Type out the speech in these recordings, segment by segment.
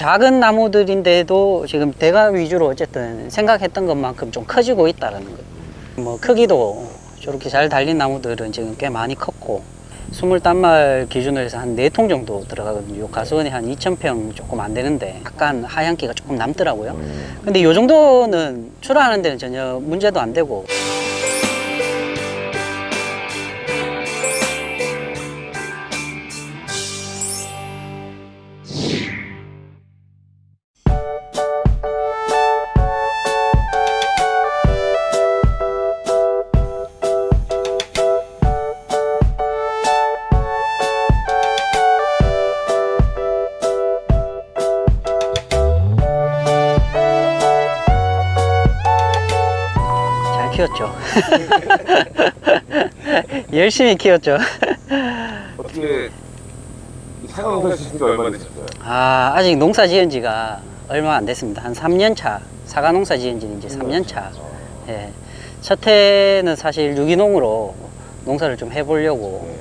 작은 나무들인데도 지금 대가 위주로 어쨌든 생각했던 것만큼 좀 커지고 있다는 거예요. 뭐 크기도 저렇게 잘 달린 나무들은 지금 꽤 많이 컸고 스물 단말 기준으로 해서 한 네 통 정도 들어가거든요. 요 가수원이 한 2,000평 조금 안 되는데 약간 하얀기가 조금 남더라고요. 근데 요 정도는 출하하는 데는 전혀 문제도 안 되고 키웠죠. 열심히 키웠죠. 어떻게 사과 농사 지신 지 얼마 되셨어요? 아, 아직 농사 지은 지가 얼마 안 됐습니다. 한 3년 차. 사과 농사 지은 지는 이제 3년 차. 예. 첫 해는 사실 유기농으로 농사를 좀 해보려고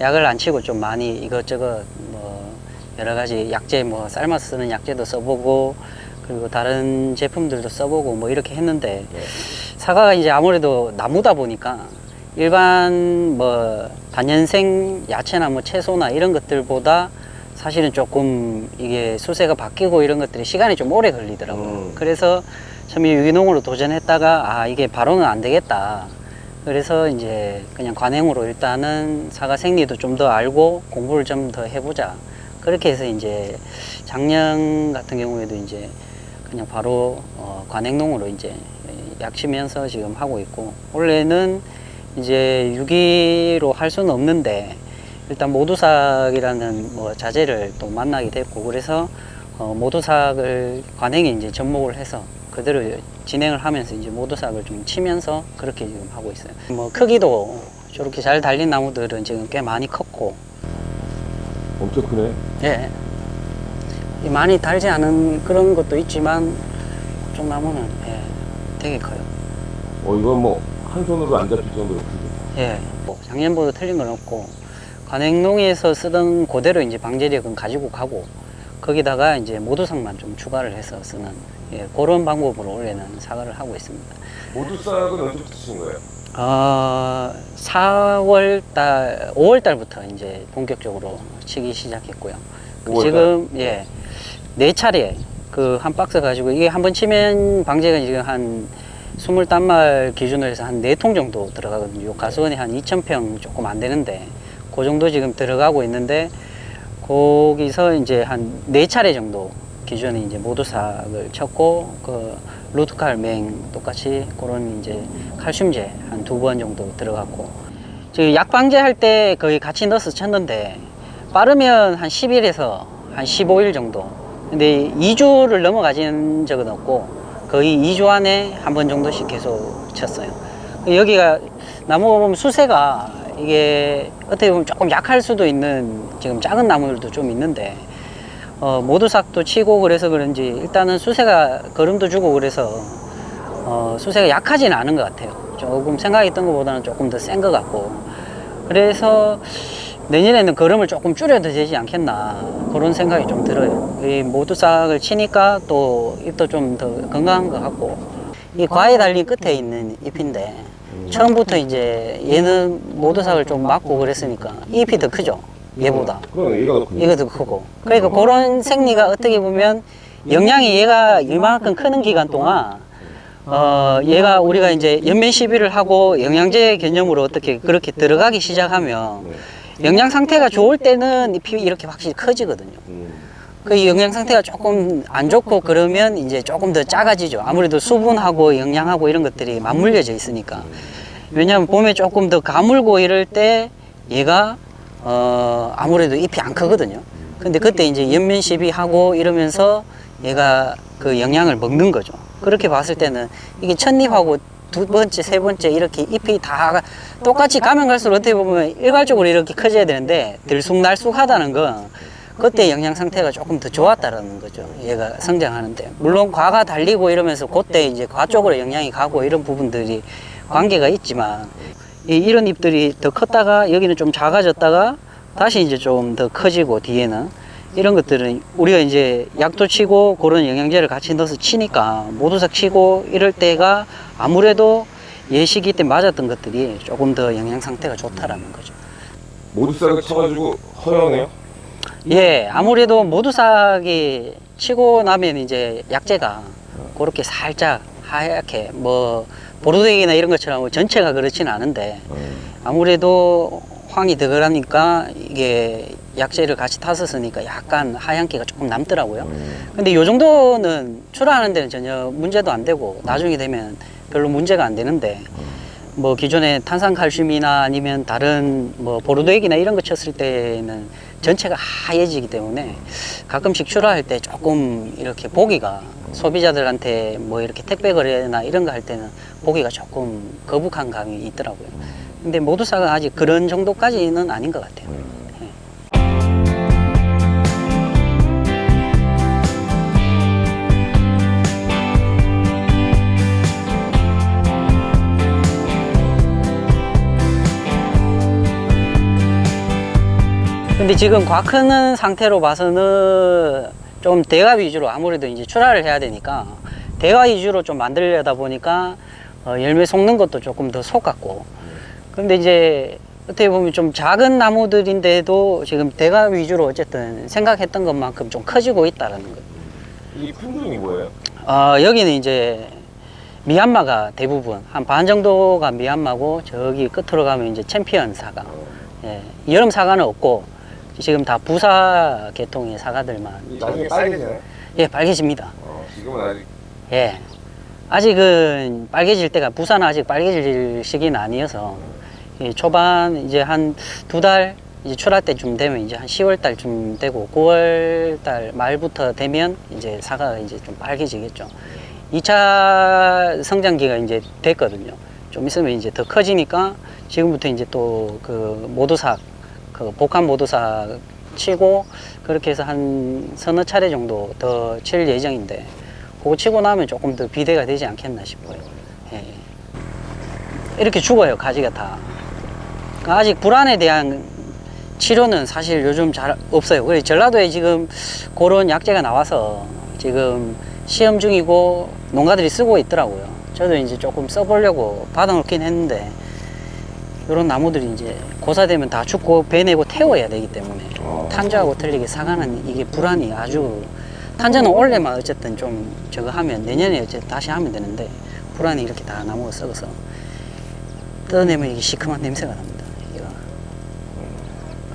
약을 안 치고 좀 많이 이것저것 뭐 여러 가지 약재 뭐 삶아서 쓰는 약재도 써보고 그리고 다른 제품들도 써보고 뭐 이렇게 했는데 사과가 이제 아무래도 나무다 보니까 일반 뭐 단연생 야채나 뭐 채소나 이런 것들보다 사실은 조금 이게 수세가 바뀌고 이런 것들이 시간이 좀 오래 걸리더라고요. 음. 그래서 처음에 유기농으로 도전했다가 아 이게 바로는 안 되겠다. 그래서 이제 그냥 관행으로 일단은 사과 생리도 좀 더 알고 공부를 좀 더 해보자. 그렇게 해서 이제 작년 같은 경우에도 이제 그냥 바로 어, 관행농으로 이제 약치면서 지금 하고 있고 원래는 이제 유기로 할 수는 없는데 일단 모두삭이라는 뭐 자재를 또 만나게 됐고 그래서 어, 모두삭을 관행에 이제 접목을 해서 그대로 진행을 하면서 이제 모두삭을 좀 치면서 그렇게 지금 하고 있어요. 뭐 크기도 저렇게 잘 달린 나무들은 지금 꽤 많이 컸고 엄청 크네. 예. 이 많이 달지 않은 그런 것도 있지만 좀 나무는 예, 되게 커요. 어 이건 뭐 한 손으로 안 잡힐 정도로 크죠. 예. 뭐 작년보다 틀린 건 없고 관행농에서 쓰던 그대로 이제 방제력은 가지고 가고 거기다가 이제 모두상만 좀 추가를 해서 쓰는 예, 그런 방법으로 올해는 사과를 하고 있습니다. 모두싹은 언제부터 치신 거예요? 어, 4월 달, 5월 달부터 이제 본격적으로 치기 시작했고요. 그 5월 달? 지금, 예, 네 차례 그 한 박스 가지고 이게 한 번 치면 방제가 지금 한 20단말 기준으로 해서 한 네 통 정도 들어가거든요. 요 가수원이 한 2,000평 조금 안 되는데 그 정도 지금 들어가고 있는데 거기서 이제 한 네 차례 정도 기준에 이제 모두삭을 쳤고 그 루트칼 맹 똑같이 그런 이제 칼슘제 한 두 번 정도 들어갔고 저기 약 방제 할 때 거의 같이 넣어서 쳤는데 빠르면 한 10일에서 한 15일 정도 근데 2주를 넘어가진 적은 없고 거의 2주 안에 한 번 정도씩 계속 쳤어요 여기가 나무가 보면 수세가 이게 어떻게 보면 조금 약할 수도 있는 지금 작은 나무들도 좀 있는데 어, 모두삭도 치고 그래서 그런지 일단은 수세가 거름도 주고 그래서 어, 수세가 약하지는 않은 것 같아요. 조금 생각했던 것보다는 조금 더 센 것 같고 그래서 내년에는 거름을 조금 줄여도 되지 않겠나 그런 생각이 좀 들어요. 이 모두삭을 치니까 또 잎도 좀 더 건강한 것 같고 이 과에 달린 끝에 있는 잎인데 처음부터 이제 얘는 모두삭을 좀 막고 그랬으니까 잎이 더 크죠 얘보다. 얘가 더 크고 그러니까 그런 생리가 어떻게 보면 영양이 얘가 이만큼 크는 기간 동안 어 얘가 우리가 이제 연면 시비를 하고 영양제 개념으로 어떻게 그렇게 들어가기 시작하면 영양 상태가 좋을 때는 잎이 이렇게 확실히 커지거든요. 음. 그 영양 상태가 조금 안 좋고 그러면 이제 조금 더 작아지죠. 아무래도 수분하고 영양하고 이런 것들이 맞물려져 있으니까. 왜냐하면 봄에 조금 더 가물고 이럴 때 얘가 어 아무래도 잎이 안 크거든요. 근데 그때 이제 연면 시비 하고 이러면서 얘가 그 영양을 먹는 거죠. 그렇게 봤을 때는 이게 첫잎하고 두 번째, 세 번째 이렇게 잎이 다 똑같이 가면 갈수록 어떻게 보면 일괄적으로 이렇게 커져야 되는데 들쑥날쑥하다는 건 그때 영양 상태가 조금 더 좋았다는 거죠. 얘가 성장하는데. 물론 과가 달리고 이러면서 그때 이제 과 쪽으로 영양이 가고 이런 부분들이 관계가 있지만 이, 이런 잎들이 더 컸다가 여기는 좀 작아졌다가 다시 이제 좀 더 커지고 뒤에는 이런 것들은 우리가 이제 약도 치고 그런 영양제를 같이 넣어서 치니까 모두삭 치고 이럴 때가 아무래도 예시기 때 맞았던 것들이 조금 더 영양 상태가 좋다라는 거죠. 모두싹을 쳐가지고 허용해요? 예, 아무래도 모두삭이 치고 나면 이제 약재가 그렇게 살짝 하얗게 뭐 보르덱이나 이런 것처럼 전체가 그렇지는 않은데 아무래도 황이 더 그러니까 이게 약재를 같이 탔었으니까 약간 하얀기가 조금 남더라고요. 근데 요 정도는 출하하는 데는 전혀 문제도 안 되고 나중에 되면 별로 문제가 안 되는데 뭐 기존에 탄산칼슘이나 아니면 다른 뭐 보르도액이나 이런 거 쳤을 때는 전체가 하얘지기 때문에 가끔씩 출하할 때 조금 이렇게 보기가 소비자들한테 뭐 이렇게 택배 거래나 이런 거 할 때는 보기가 조금 거북한 감이 있더라고요. 근데 모두사가 아직 그런 정도까지는 아닌 것 같아요. 예. 근데 지금 과 크는 상태로 봐서는 좀 대가 위주로 아무래도 이제 출하를 해야 되니까 대가 위주로 좀 만들려다 보니까 어, 열매 속는 것도 조금 더 속았고 근데 이제 어떻게 보면 좀 작은 나무들인데도 지금 대가 위주로 어쨌든 생각했던 것만큼 좀 커지고 있다라는 거. 이 품종이 뭐예요? 어, 여기는 이제 미얀마가 대부분 한 반 정도가 미얀마고 저기 끝으로 가면 이제 챔피언 사과. 예, 여름 사과는 없고 지금 다 부사 계통의 사과들만 나중에 빨개지나요? 예 빨개집니다. 어, 지금은 아직 예. 아직은 빨개질 때가 부산은 아직 빨개질 시기는 아니어서 예, 초반 이제 한 두 달 이제 출하 때쯤 되면 이제 한 10월 달쯤 되고 9월 달 말부터 되면 이제 사과가 이제 좀 빨개지겠죠. 2차 성장기가 이제 됐거든요. 좀 있으면 이제 더 커지니까 지금부터 이제 또 그 모두삭 그 복합 모두삭 치고 그렇게 해서 한 서너 차례 정도 더 칠 예정인데 그거 치고 나면 조금 더 비대가 되지 않겠나 싶어요. 예. 이렇게 죽어요 가지가 다. 그러니까 아직 불안에 대한 치료는 사실 요즘 잘 없어요. 그래서 전라도에 지금 그런 약재가 나와서 지금 시험 중이고 농가들이 쓰고 있더라고요. 저도 이제 조금 써보려고 받아놓긴 했는데 이런 나무들이 이제 고사되면 다 죽고 베내고 태워야 되기 때문에 어. 탄저하고 틀리게 사과는 이게 불안이 아주 탄저는 올해만 어쨌든 좀 저거 하면 내년에 어쨌든 다시 하면 되는데 불안이 이렇게 다 나무가 썩어서 뜯어내면 이게 시큼한 냄새가 납니다.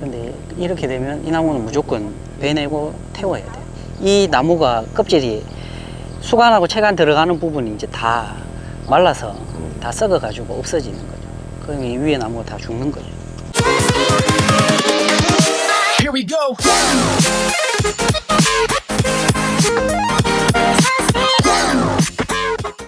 근데 이렇게 되면 이 나무는 무조건 베내고 태워야 돼요. 이 나무가 껍질이 수간하고 체간 들어가는 부분이 이제 다 말라서 다 썩어 가지고 없어지는 거죠. 그럼 이 위에 나무가 다 죽는 거죠. Here we go.